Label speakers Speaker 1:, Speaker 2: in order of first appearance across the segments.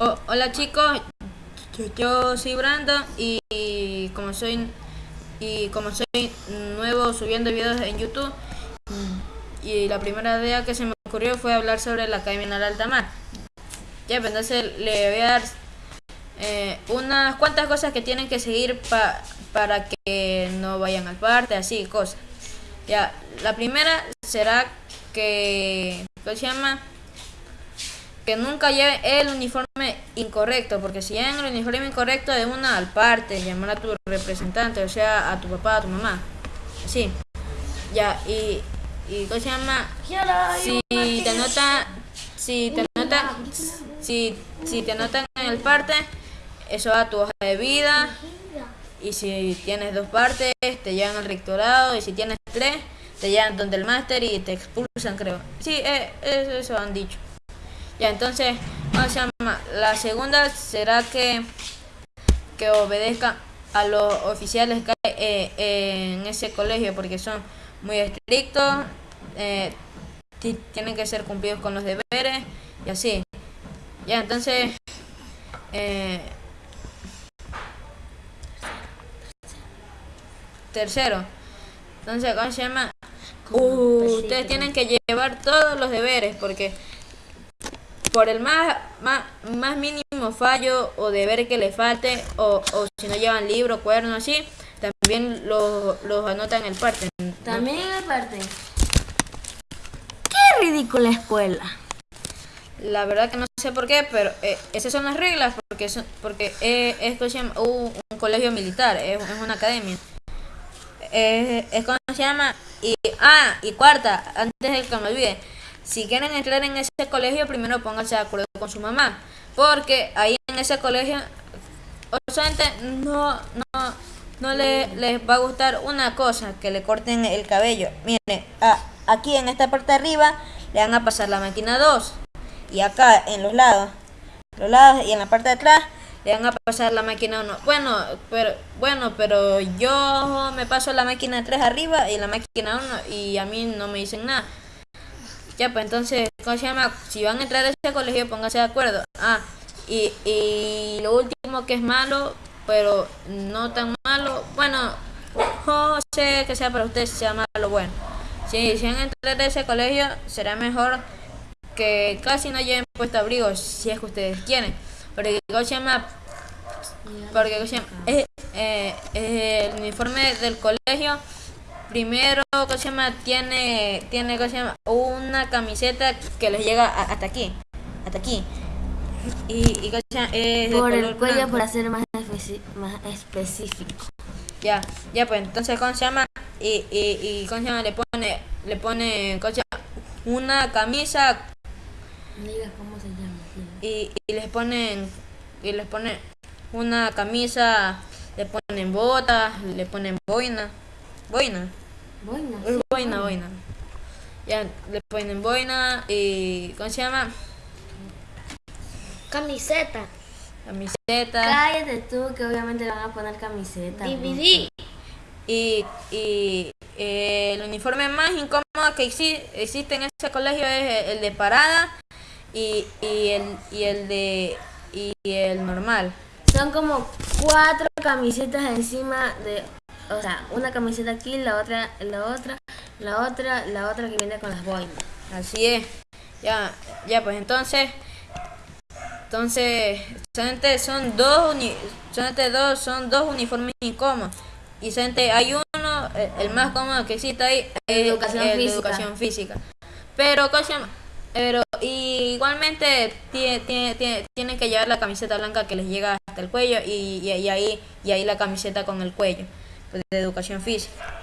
Speaker 1: Oh, hola chicos, yo, soy Brandon y, como soy y como soy nuevo subiendo videos en YouTube y la primera idea que se me ocurrió fue hablar sobre la Academia de Alta Mar. Ya, pues entonces le voy a dar eh, unas cuantas cosas que tienen que seguir para que no vayan al parte, así, cosas. Ya, la primera será que, ¿cómo se llama? Que nunca lleve el uniforme incorrecto, porque si llevan el uniforme incorrecto de una al parte, llamar a tu representante, o sea, a tu papá, a tu mamá. Así. Ya, y, y ¿cómo se llama? Si te nota, si te nota, si, si te notan en el parte, eso va a tu hoja de vida. Y si tienes dos partes, te llevan al rectorado. Y si tienes tres, te llevan donde el máster y te expulsan, creo. Sí, eh, eso han dicho. Ya, entonces, ¿cómo se llama? La segunda será que, que obedezca a los oficiales que hay eh, en ese colegio porque son muy estrictos, eh, tienen que ser cumplidos con los deberes y así. Ya, entonces, eh, tercero, entonces, ¿cómo se llama? ustedes tienen que llevar todos los deberes porque por el más, más, más mínimo fallo o deber que le falte, o, o si no llevan libro, cuerno, así, también los lo anotan en el parte.
Speaker 2: También en el parte. Qué ridícula escuela.
Speaker 1: La verdad que no sé por qué, pero eh, esas son las reglas, porque son, porque eh, esto se llama un, colegio militar, es, una academia. Eh, es como se llama. Y, ah, y cuarta, antes de que me olvide, si quieren entrar en ese colegio, primero pónganse de acuerdo con su mamá. Porque ahí en ese colegio, solamente no, no, no le, les va a gustar una cosa, que le corten el cabello. Miren, aquí en esta parte de arriba le van a pasar la máquina 2. Y acá en los lados, los lados y en la parte de atrás le van a pasar la máquina 1. Bueno, pero bueno, pero yo me paso la máquina 3 arriba y la máquina 1 y a mí no me dicen nada. Ya, pues entonces, ¿cómo se llama? Si van a entrar a ese colegio, pónganse de acuerdo. Ah, y, y lo último que es malo, pero no tan malo, bueno, no sé que sea para ustedes sea malo bueno. Si, si van a entrar a ese colegio, será mejor que casi no lleven puesto abrigo, si es que ustedes quieren. Porque, ¿cómo se llama? Porque, ¿cómo se llama? Es, eh, el uniforme del colegio primero, ¿cómo se llama? Tiene, tiene, ¿cómo se llama? Una camiseta que les llega hasta aquí, hasta aquí. Y, y ¿cómo se llama? Es
Speaker 2: por el cuello para ser más, más específico.
Speaker 1: Ya, ya pues, entonces, ¿cómo se llama? Y, y, y ¿cómo se llama? Le pone, le pone, ¿cómo se llama? Una camisa.
Speaker 2: Diga cómo se llama.
Speaker 1: Y, y les ponen, y les ponen una camisa, le ponen botas, le ponen boina. Boina.
Speaker 2: Boina.
Speaker 1: boina, boina. Ya le ponen boina y. ¿Cómo se llama?
Speaker 3: Camiseta.
Speaker 1: Camiseta.
Speaker 2: Cállate tú, que obviamente le van a poner camiseta.
Speaker 3: DVD.
Speaker 1: Y, y eh, el uniforme más incómodo que existe en ese colegio es el de parada y, y, el, y el de y el normal.
Speaker 2: Son como cuatro camisetas encima de o sea, una camiseta aquí, la otra, la otra, la otra, la otra que viene con las boinas.
Speaker 1: Así es. Ya, ya pues entonces, entonces, solamente son dos, uni, solamente dos, son dos uniformes incómodos. Y solamente hay uno, el, más cómodo que existe ahí, es
Speaker 2: educación, física.
Speaker 1: educación física. Pero, ¿cómo se llama? Pero igualmente tienen que llevar la camiseta blanca que les llega hasta el cuello y, y ahí, y ahí la camiseta con el cuello de educación física.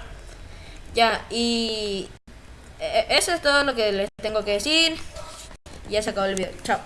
Speaker 1: Ya, y e, eso es todo lo que les tengo que decir. Ya se acabó el video. Chao.